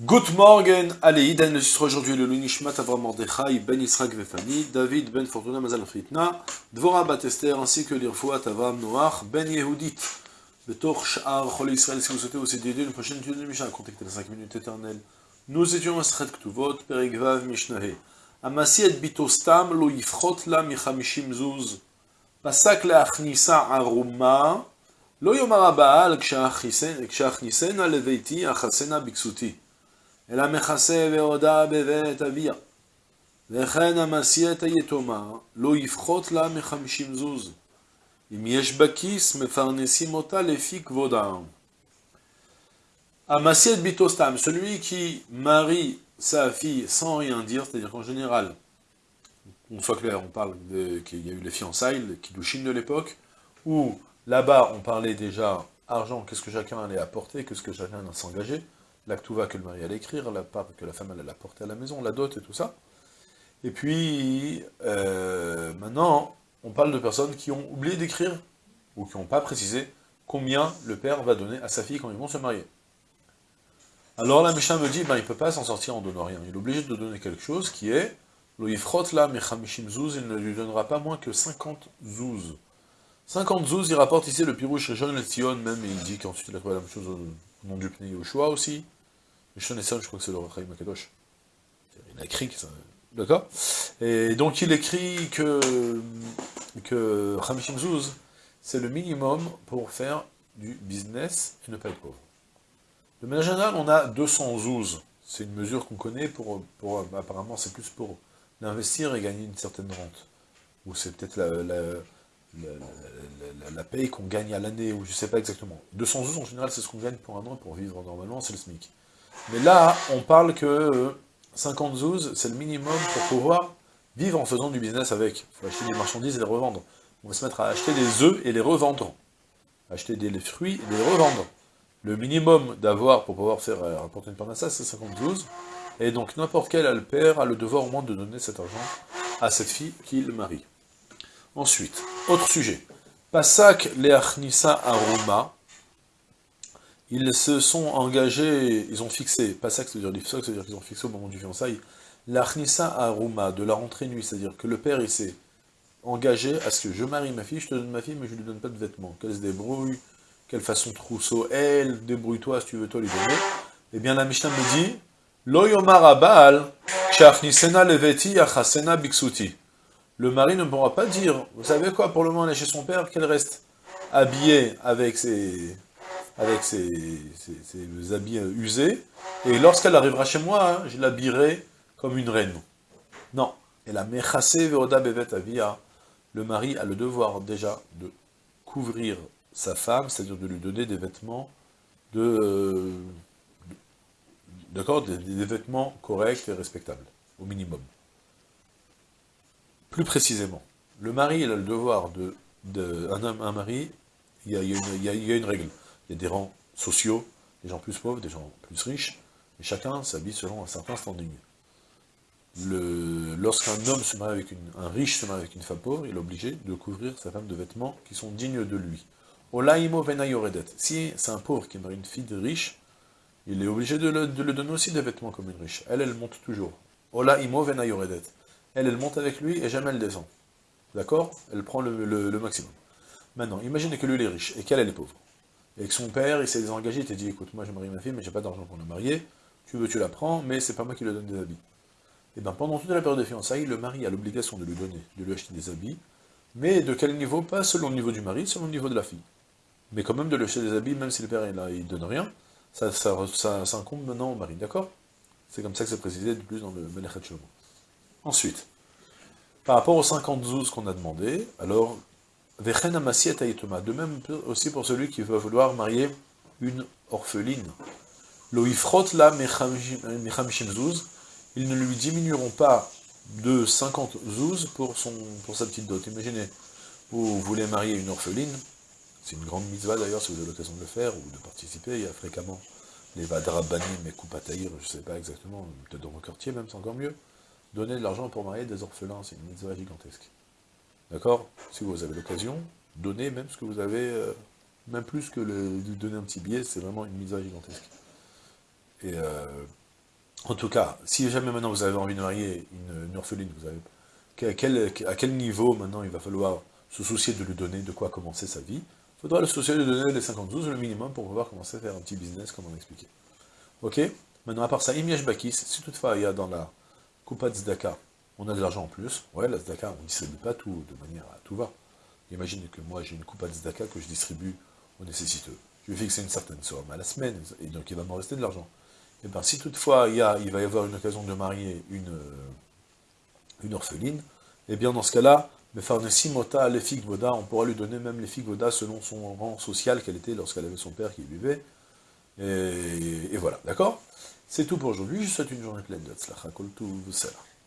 Good morning, allez, Iden, le titre aujourd'hui, le Lunishmat Avram Mordechai, Ben Israq Vefani, David Ben Fortuna Mazal Fritna, Dvora Batester, ainsi que l'Irfouat Avram Noach, Ben Yehudit, Betor Sha'ar Chol Israël, si vous souhaitez aussi d'aider une prochaine étude de Mishnah, contactez les 5 minutes éternelles. Nous étions à Sred Ktuvot, Perigvav Mishnahe, Amasi et Bitostam, Lo Yifrot La Michamishim Zuz, Pasak La Achnisa Aruma, Lo Yomar Abaal, Ksha'achnisen, Aleveiti, Achasena Biksuti. אלא מכסה ועודה בבית אביה. וכן המסיע את היתומה, לא יפחות לה מחמישים זוז. אם יש בכיס, מפרנסים אותה לפי כבודה. Amasiet bitostam, celui qui marie sa fille sans rien dire, c'est-à-dire qu'en général, on soit clair, on parle qu'il y a eu les fiançailles, les kiddushin de l'époque, où là-bas on parlait déjà argent, qu'est-ce que chacun allait apporter, qu'est-ce que chacun allait s'engager, l'actuva que le mari allait écrire, la part que la femme allait apporter à la maison, la dot et tout ça. Et puis, euh, maintenant, on parle de personnes qui ont oublié d'écrire, ou qui n'ont pas précisé combien le père va donner à sa fille quand ils vont se marier. Alors la Mishnah me dit, ben, il ne peut pas s'en sortir en donnant rien. Il est obligé de donner quelque chose qui est, il ne lui donnera pas moins que 50 zouz. 50 zouz, il rapporte ici le pirouche John et Sion, même, et il dit qu'ensuite il a trouvé la même chose nom du Pnei Yoshua aussi. Le Son, je crois que c'est le Rachaim Makadosh. Il a écrit ça. D'accord Et donc il écrit que, que Hamishim Zouz, c'est le minimum pour faire du business et ne pas être pauvre. De manière générale, on a 200 zouz. C'est une mesure qu'on connaît pour, pour apparemment, c'est plus pour l'investir et gagner une certaine rente. Ou c'est peut-être la, la, la, paye qu'on gagne à l'année, ou je ne sais pas exactement. 200 zouz, en général, c'est ce qu'on gagne pour un an, pour vivre normalement, c'est le SMIC. Mais là, on parle que 50 zouz, c'est le minimum pour pouvoir vivre en faisant du business avec. Il faut acheter des marchandises et les revendre. On va se mettre à acheter des œufs et les revendre. Acheter des fruits et les revendre. Le minimum d'avoir pour pouvoir faire euh, rapporter une parnassa, c'est 50 zouz. Et donc n'importe quel père a le devoir au moins de donner cet argent à cette fille qu'il marie. Ensuite, autre sujet. Pasak leachnisa aroma, ils se sont engagés, ils ont fixé, pas ça que ça veut dire qu'ils ont fixé au moment du fiançailles, l'arnissa aruma, de la rentrée nuit, c'est-à-dire que le père il s'est engagé à ce que je marie ma fille, je te donne ma fille, mais je lui donne pas de vêtements, qu'elle se débrouille, quelle façon trousseau, elle, débrouille-toi si tu veux toi lui donner. Eh bien la Mishnah me dit, Lo yomar abal, leveti achasena biksuti. Le mari ne pourra pas dire, vous savez quoi, pour le moment elle est chez son père, qu'elle reste habillée avec ses avec ses, habits usés, et lorsqu'elle arrivera chez moi, hein, je l'habillerai comme une reine. Non. Et la mechase veoda bevet avia, le mari a le devoir déjà de couvrir sa femme, c'est-à-dire de lui donner des vêtements de... D'accord des, vêtements corrects et respectables, au minimum. Plus précisément, le mari il a le devoir de... de un, un mari, il y, a, une règle il y a des rangs sociaux, des gens plus pauvres, des gens plus riches, et chacun s'habille selon un certain standing. Lorsqu'un homme se marie avec une, un riche se marie avec une femme pauvre, il est obligé de couvrir sa femme de vêtements qui sont dignes de lui. Olaimo venayoredet. Si c'est un pauvre qui marie une fille de riche, il est obligé de le, donner aussi des vêtements comme une riche. Elle, elle monte toujours. Olaimo venayoredet. Elle, elle monte avec lui et jamais elle descend. D'accord? Elle prend le, maximum. Maintenant, imaginez que lui, il est riche et qu'elle, elle est pauvre et que son père, il s'est désengagé, il t'a dit, écoute, moi je marie ma fille, mais j'ai pas d'argent pour la marier, tu veux, tu la prends, mais c'est pas moi qui lui donne des habits. Et bien pendant toute la période de fiançailles, le mari a l'obligation de lui donner, de lui acheter des habits, mais de quel niveau? Pas selon le niveau du mari, selon le niveau de la fille. Mais quand même de lui acheter des habits, même si le père là, il donne rien, ça, ça, ça, incombe maintenant au mari, d'accord? C'est comme ça que c'est précisé de plus dans le Melechet Ensuite, par rapport aux 50 zouz qu'on a demandé, alors de même aussi pour celui qui va vouloir marier une orpheline. Loifrot la zouz, ils ne lui diminueront pas de 50 zouz pour, son, pour sa petite dot. Imaginez, vous voulez marier une orpheline, c'est une grande mitzvah d'ailleurs si vous avez l'occasion de le faire ou de participer, il y a fréquemment les vadrabanim et koupataïr, je ne sais pas exactement, peut-être dans vos quartiers même, c'est encore mieux. Donner de l'argent pour marier des orphelins, c'est une mitzvah gigantesque. D'accord? Si vous avez l'occasion, donnez même ce que vous avez, euh, même plus que le, de donner un petit billet, c'est vraiment une à gigantesque. Et euh, En tout cas, si jamais maintenant vous avez envie de marier une, orpheline, vous avez, à, quel, niveau maintenant il va falloir se soucier de lui donner de quoi commencer sa vie? Il faudra le soucier de lui donner les 52, le minimum, pour pouvoir commencer à faire un petit business, comme on expliqué. Ok? Maintenant, à part ça, Imiesh Bakis, si toutefois il y a dans la Coupa de Zdaka, on a de l'argent en plus, ouais, la Zdaka, on ne distribue pas tout de manière à tout va. Imaginez que moi j'ai une Coupa de Zdaka que je distribue aux nécessiteux. Je vais fixer une certaine somme à la semaine, et donc il va m'en rester de l'argent. Et eh bien si toutefois il, y va y avoir une occasion de marier une, euh, une orpheline, et eh bien dans ce cas-là, Mota, les figues Voda, on pourra lui donner même les figues Voda selon son rang social qu'elle était lorsqu'elle avait son père qui vivait. Et voilà, d'accord? C'est tout pour aujourd'hui, je vous souhaite une journée pleine de Tzlacha, Kol